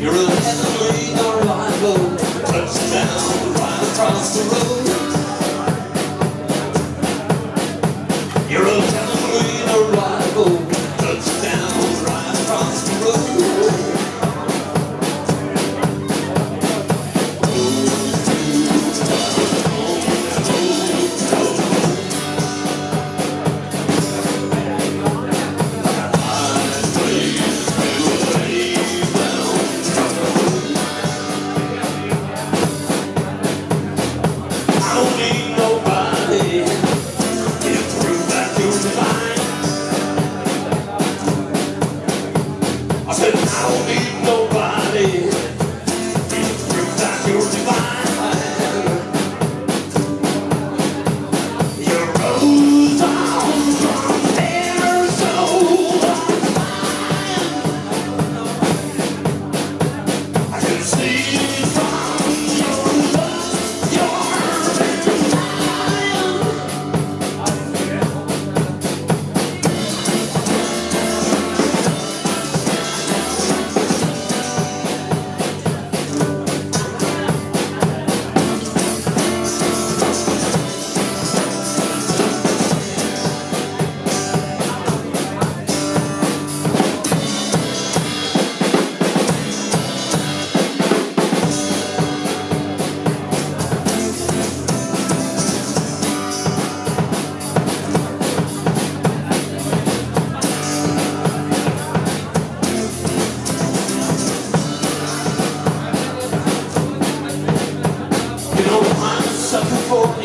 You're a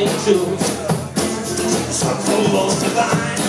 into something most divine.